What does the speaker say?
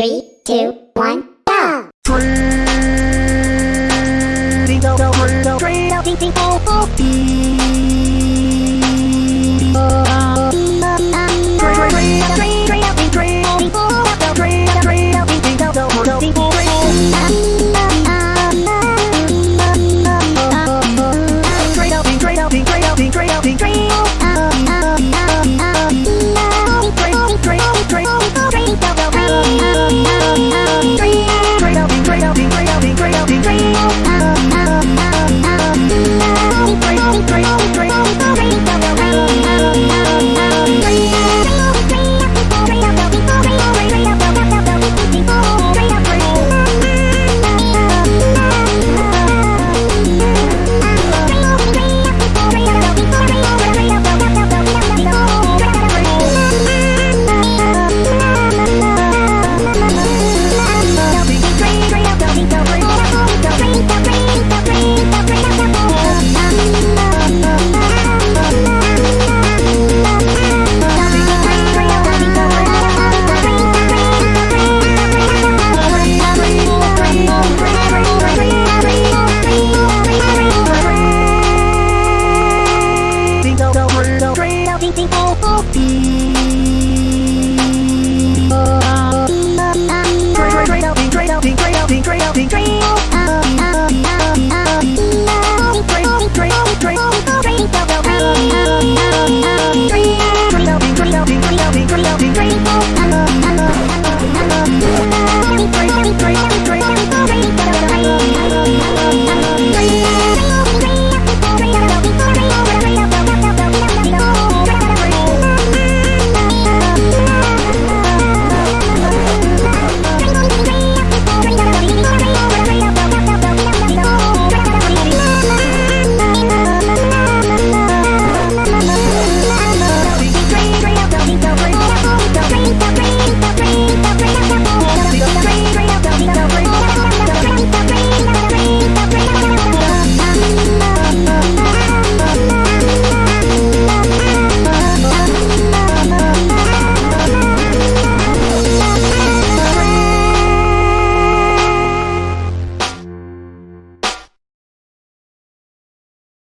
Three, two, one, Twinkle, twinkle, twinkle,